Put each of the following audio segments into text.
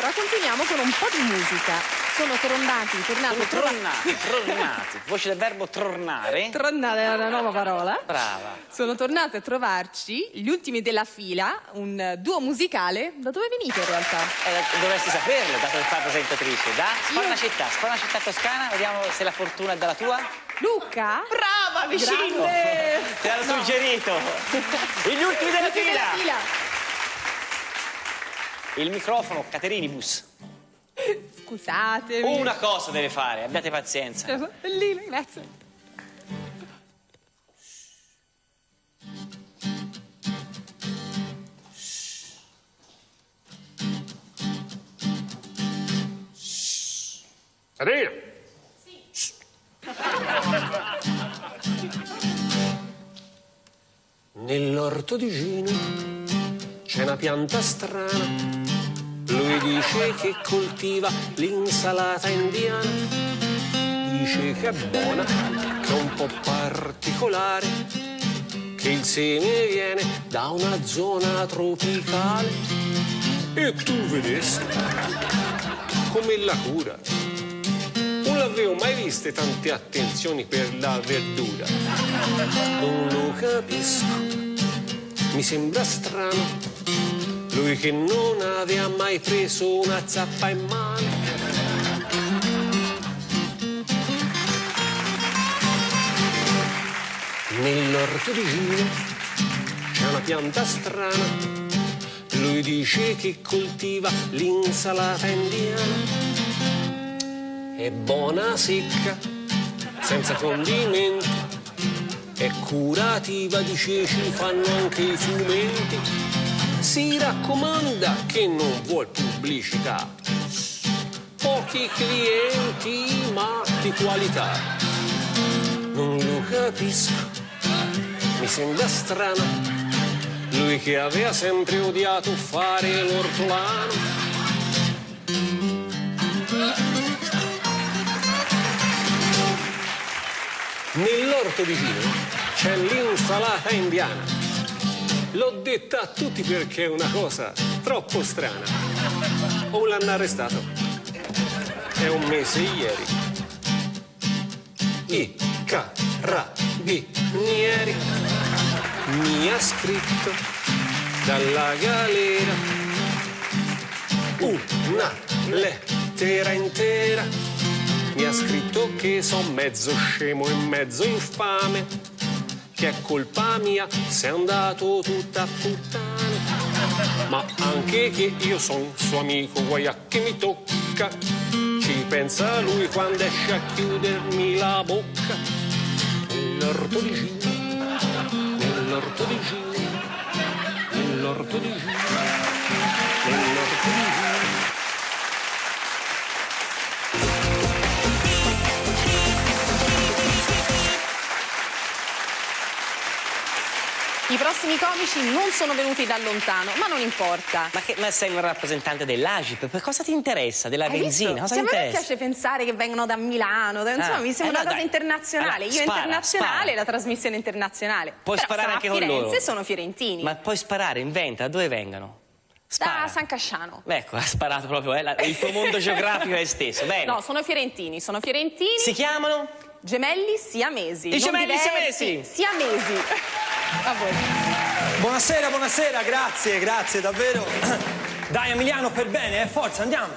allora continuiamo con un po' di musica. Sono tornati, tornati, Sono tornati, tornati. Voce del verbo tornare. Tornate è una nuova parola. Brava. Sono tornate a trovarci gli ultimi della fila, un duo musicale. Da dove venite in realtà? Eh, dovresti saperlo, dato che fa presentatrice. Da spara una città, spara una città toscana, vediamo se la fortuna è dalla tua. Luca? Brava, vicino! Grande! Ti hanno No. suggerito. Gli ultimi della Ultimi della fila. Il microfono, Caterinibus. Scusatemi. Una cosa deve fare, abbiate pazienza. Bellino, grazie. Caterina! Nell'orto di Gino c'è una pianta strana. Lui dice che coltiva l'insalata indiana. Dice che è buona, che è un po' particolare. Che il seme viene da una zona tropicale. E tu vedessi come la cura. Non l'avevo mai viste tante attenzioni per la verdura. Non lo capisco, mi sembra strano. Lui che non aveva mai preso una zappa in mano. Nell'orto di Gino c'è una pianta strana. Lui dice che coltiva l'insalata indiana è buona secca, senza condimenti, è curativa, dice ci fanno anche i fumenti. Si raccomanda che non vuol pubblicità, pochi clienti ma di qualità. Non lo capisco, mi sembra strano, lui che aveva sempre odiato fare l'ortolano. Nell'orto di Gino c'è l'insalata indiana. L'ho detta a tutti perché è una cosa troppo strana. O l'hanno arrestato. È un mese ieri. I carabinieri mi ha scritto dalla galera una lettera intera mi ha scritto che son mezzo scemo e mezzo infame, che è colpa mia se è andato tutta a puttane, ma anche che io son suo amico, guai a che mi tocca, ci pensa lui quando esce a chiudermi la bocca. Nell'orto di Gino, nell'orto di Gino, nell'orto di Gino, nell'orto di Gino. I prossimi comici non sono venuti da lontano, ma non importa. Ma, che, ma sei un rappresentante dell'Agip, per cosa ti interessa? Della Hai benzina? Cosa ti a me piace pensare che vengono da Milano, da- insomma, Ah, mi sembra eh, una no, cosa dai. internazionale. Allora, Io spara, internazionale, spara. la trasmissione internazionale. Puoi Però sparare anche a con Firenze loro. sono fiorentini. Ma puoi sparare, inventa, da dove vengono? Spara. Da San Casciano. Ecco, ha sparato proprio, eh, la- il tuo mondo geografico è esteso. Bene. No, sono fiorentini, sono fiorentini. Si chiamano? Gemelli siamesi. I gemelli diversi, siamesi. Siamesi. A voi. Buonasera, buonasera, grazie, grazie, davvero. Dai Emiliano, per bene, eh, forza, andiamo.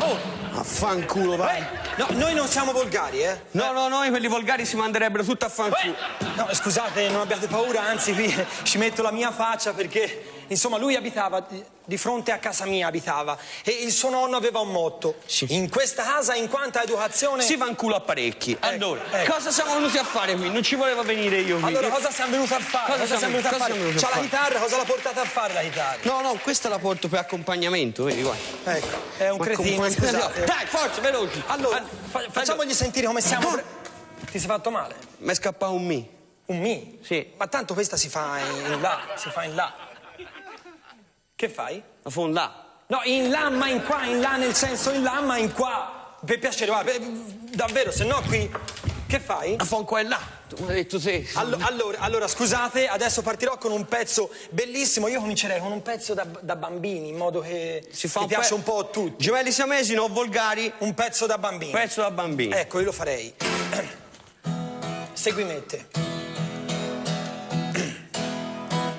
Oh, Affanculo, vai. eh, no, noi non siamo volgari, eh. No, no, noi quelli volgari si manderebbero tutto a fanculo. No, scusate, non abbiate paura, anzi qui ci metto la mia faccia perché, insomma, lui abitava di- fronte a casa mia abitava e il suo nonno aveva un motto. In questa casa, in quanto a educazione... Si fanculo a parecchi. Allora, ecco. cosa siamo venuti a fare qui? Non ci voleva venire io qui. Allora, cosa siamo venuti a fare? Cosa siamo- venuti a cosa fare? siamo venuti a C'ha la fare? chitarra, cosa l'ha portata a fare la chitarra? No, no, questa la porto per accompagnamento, vedi, guarda. Ecco, è un Ma cretino, scusate. Dai, forza, veloci. Allora, Fa- facciamogli sentire come siamo. No. pre- Ti sei fatto male? Mi è scappato un mi. Un mi? Sì. Ma tanto questa si fa in là, si fa in là. Che fai? La fonda. No, in là, ma in qua, in là nel senso in là, ma in qua. Per piacere, guarda, per- davvero, se no qui... Che fai? A fon qua e là. Tu mi hai detto te. Allo- allora, allora, scusate, adesso partirò con un pezzo bellissimo. Io comincerei con un pezzo da, da bambini, in modo che, si fa che un piace un po' a tutti. Gemelli siamesi, non volgari. Un pezzo da bambini. Pezzo da bambino. Ecco, io lo farei. Segui me te.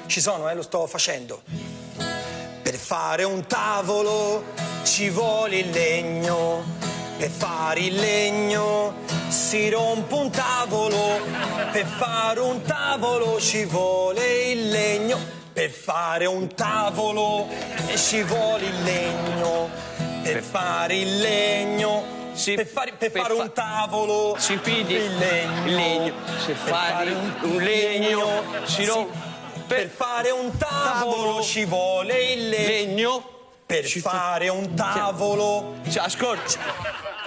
Ci sono, eh, lo sto facendo. Per fare un tavolo ci vuole il legno. Per fare il legno si rompe un tavolo. Per fare un tavolo ci vuole il legno. Per fare un tavolo ci vuole il legno. Per fare il legno. Sì, per fare, per per fare fa- un tavolo Si pidi il legno. il legno. Se Per fare un legno, si sì. rompe. Per fare un tavolo tavolo ci vuole il legno. legno. Per ci fa- fare un tavolo. Cioè, ascolta.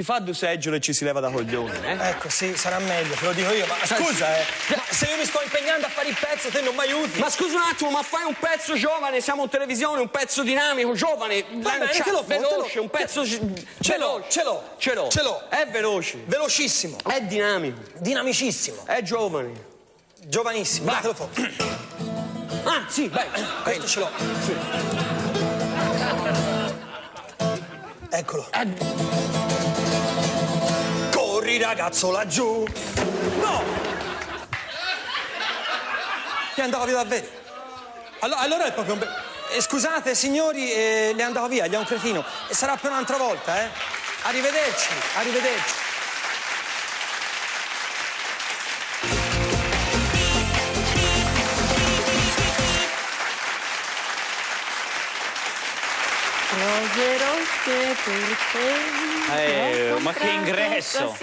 Si fa due seggiole e ci si leva da coglioni, eh? Ecco, sì, sarà meglio, te lo dico io. Ma scusa, eh. Ma se io mi sto impegnando a fare il pezzo, te non mi aiuti. Ma scusa un attimo, ma fai un pezzo giovane, siamo in televisione, un pezzo dinamico, giovane, Va bene, te lo- te lo- veloce, un pezzo Ce ce l'ho, ce l'ho. Ce l'ho. Ce l'ho. È veloce, Velocissimo, è dinamico, dinamicissimo, è giovane. giovanissimo. Vai. Datelo fuori. Ah, sì, vai. Questo ce l'ho. Eccolo. Corri ragazzo laggiù. No! È andato via davvero. Allora, allora è proprio un eh, scusate signori, eh, le è andato via, gli è un cretino. Sarà per un'altra volta, eh? Arrivederci, arrivederci. Te. Eh, ho ma che ingresso!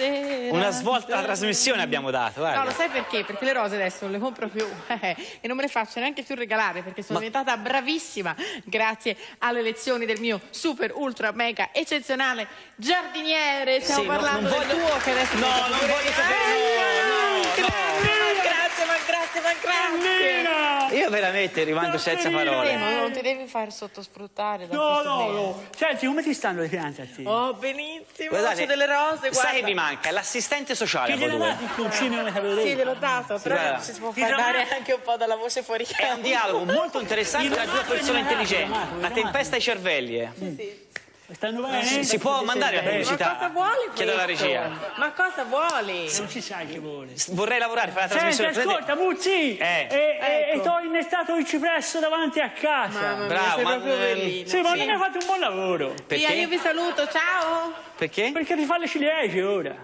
Una svolta alla trasmissione abbiamo dato, guarda. No, lo sai perché? Perché le rose adesso non le compro più eh, e non me le faccio neanche più regalare perché sono diventata bravissima grazie alle lezioni del mio super, ultra, mega, eccezionale giardiniere. Stiamo Sì, no, parlando non del voglio- tuo che adesso No, non voglio sapere, no, no, Grazie, ma grazie, ma grazie, grazie. Io veramente rimango senza parole. Eh, ma non ti devi far sottosfruttare da No, no, no. Senti, come ti stanno le piante a te? Oh, benissimo. Guardate, delle rose, guarda. Sai che mi manca? L'assistente sociale Che voi dati il pulcino come sapevo Sì, te l'ho dato, però guarda. ci si può far dare anche un po' dalla voce fuori È un dialogo molto interessante tra due persone intelligenti. Una tempesta ai cervelli. eh. Stanno bene? Si può mandare la Ma pubblicità? cosa vuole Chiedo alla regia. Ma cosa vuole? Non si sa che vuole. Vorrei lavorare, fare la Senti, trasmissione. ascolta, Muzzi! Eh. E, Ecco. e t'ho innestato il cipresso davanti a casa. Mamma mia, Bravo, sei ma- bellino. Sì, ma sì. non hai fatto un buon lavoro. Via, io Perché? vi saluto, ciao. Perché? Perché ti fa le ciliegie ora.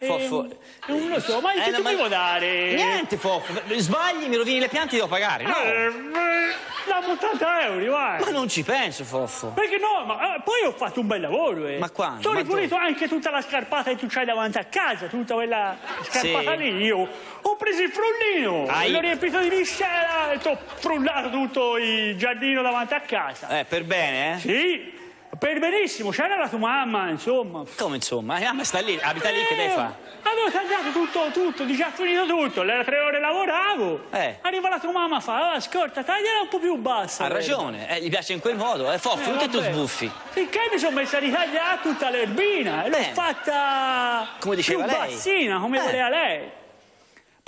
Foffo. E, non lo so, ma Eh, che no, tu ma- dare? Niente, Foffo. Sbagli, mi rovini le piante, devo pagare. No. Eh, beh, Dammi 80 euro, vai. Ma non ci penso, Foffo. Perché no? Ma eh, poi ho fatto un bel lavoro, eh. Ma quando? Sono ripulito anche tutta la scarpata che tu c'hai davanti a casa, tutta quella scarpata Sì. lì. Io ho preso il frullino, Hai- l'ho riempito di miscela e ti ho frullato tutto il giardino davanti a casa. Eh, per bene, eh? Sì, per benissimo, c'era la tua mamma, insomma. Come insomma? Eh, ma sta lì, abita lì, che deve fare? Eh, Avevo tagliato tutto, tutto, già finito tutto, le tre ore lavoravo. Eh. Arriva la tua mamma fa, ah, ascolta, tagliala un po' più bassa. Ha l'erba." ragione, eh, gli piace in quel modo. Eh, Foffo, non che tu sbuffi. Finché mi sono messa a ritagliare tutta l'erbina e l'ho fatta Come diceva più lei. bassina, come Eh. voleva lei.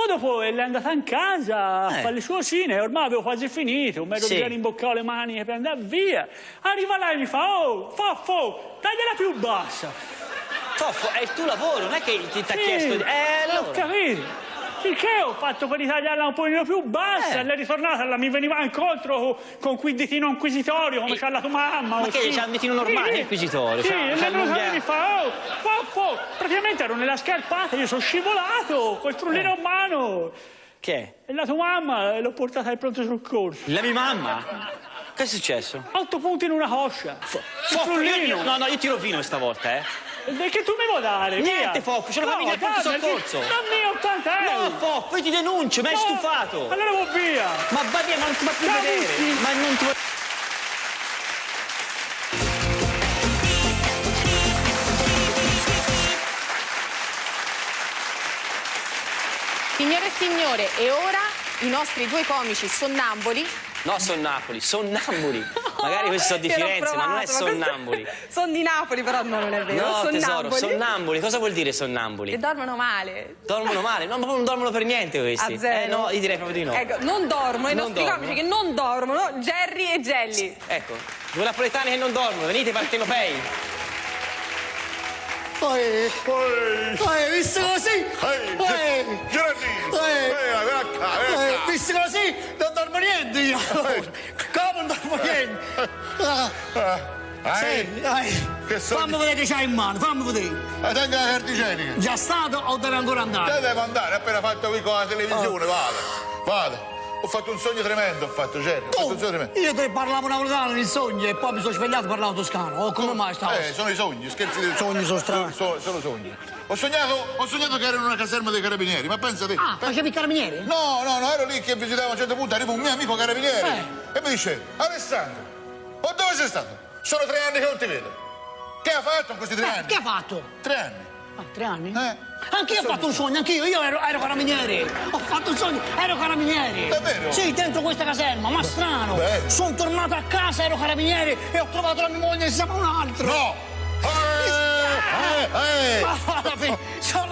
Poi dopo è andata in casa a Eh. fare le sue cosine, ormai avevo quasi finito, mi ero Sì. già rimboccato le mani per andare via. Arriva lei e mi fa, oh, Foffo, tagliala più bassa. Foffo, è il tuo lavoro, non è che ti ti ha Sì, chiesto di... Eh, Ho allora... capito. Finché ho fatto per ritagliarla un pochino più bassa, Eh. e lei è ritornata, la- mi veniva incontro con, con quel ditino inquisitorio, come c'ha la tua mamma. Ma o che, sì. c'ha il ditino normale, Sì. inquisitorio, Sì, e lei mi fa, oh, Pappò, praticamente ero nella scarpata, io sono scivolato, col frullino in mano. Che? E la tua mamma eh, l'ho portata al pronto soccorso. La mia mamma? Che è successo? Otto punti in una coscia. Il Foffo, io, frullino. io- no, no, io ti rovino stavolta, eh. Che tu mi vuoi dare? Niente, via. Foffo, ce lo no, pronto dammi, soccorso. Dammi 80 euro. No, Foffo, io ti denuncio, mi hai No, stufato. Allora va via. Ma va via, ma non ti va più Ciao, vedere. Ma non ti vuoi... Signore e signore, e ora i nostri due comici sonnamboli No, sono Napoli, sono Namburi. Magari questi sono di Firenze, ma non è provato, sonnambuli. Sono di Napoli, però no, non è vero. No, tesoro, sonnamboli. sonnambuli. Cosa vuol dire sonnambuli? Che dormono male. Dormono male? No, ma non dormono per niente questi. A zero. Eh no, io direi proprio di no. Ecco, non dormono, i nostri comici che non dormono, Jerry e Jelly. Ecco, due napoletani che non dormono, venite partenopei. Poi, poi, visto così, Ehi, poi, eh, qua. visto così, non dormo niente io. Niente? Ah, Ah, sì, eh, Fammi vedere che c'hai in mano, fammi vedere. eh, tenga la carta igienica. Già stato o deve ancora andare? devo andare, appena fatto qui con la televisione, vada, vada. Ho fatto un sogno tremendo, ho fatto, Jerry, ho fatto un sogno tremendo. Io te parlavo napoletano nel sogno e poi mi sono svegliato e parlavo toscano. Oh, come mai stavo? Eh, sono i sogni, scherzi di Sogni sono strani. Sono, sono sogni. Ho sognato, ho sognato che ero in una caserma dei carabinieri, ma pensa te. Ah, facevi il carabiniere? No, no, no, ero lì che visitavo a un certo punto, arriva un mio amico carabiniere Eh. e mi dice, Alessandro, oh, dove sei stato? Sono tre anni che non ti vedo. Che ha fatto in questi tre Eh, anni? che ha fatto? Tre anni. Ah, tre anni? Eh. Anch'io ho fatto un sogno, anch'io, io ero, ero carabiniere. Ho fatto un sogno, ero carabiniere. Davvero? Sì, dentro questa caserma, ma strano. Sono tornato a casa, ero carabiniere e ho trovato la mia moglie insieme a un altro. No!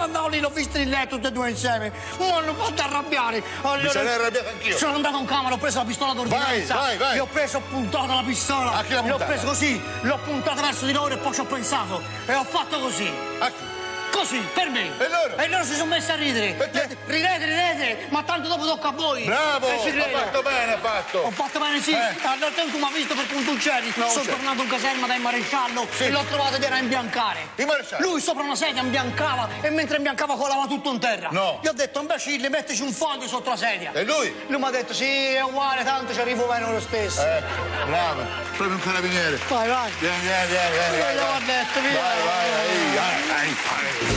Andato lì, l'ho visto in letto tutti e due insieme. Mi hanno fatto arrabbiare. Allora, Mi sarei arrabbiato anch'io. Sono andato in camera, ho preso la pistola d'ordinanza. Vai, vai, vai. Gli ho preso, ho puntato la pistola. A chi l'ha L'ho puntata? preso così, l'ho puntata verso di loro e poi ci ho pensato. E ho fatto così. A chi? Così, per me. E loro? E loro si sono messi a ridere. Perché? Ridete, ridete, ma tanto dopo tocca a voi. Bravo! E Ha ride. fatto bene, ha fatto! Ho fatto bene, sì. Eh. Allora tu mi hai visto per un c'eri. No, Sono tornato in caserma dal maresciallo Sì. e l'ho trovato ed era a imbiancare. Il maresciallo? Lui sopra una sedia imbiancava e mentre imbiancava colava tutto in terra. No. Gli ho detto, imbecille, mettici un foglio sotto la sedia. E lui? Lui mi ha detto, sì, è uguale, tanto ci arrivo bene lo stesso. Ecco, bravo, proprio un carabiniere. Vai, vai. Vieni, vieni, vieni, vieni. Vai. ho detto, via. Vai, vai, vai, vai, vai, vai.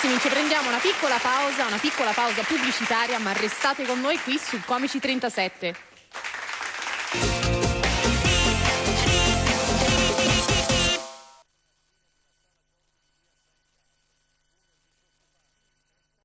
Carissimi, ci prendiamo una piccola pausa, una piccola pausa pubblicitaria, ma restate con noi qui su Comici 37.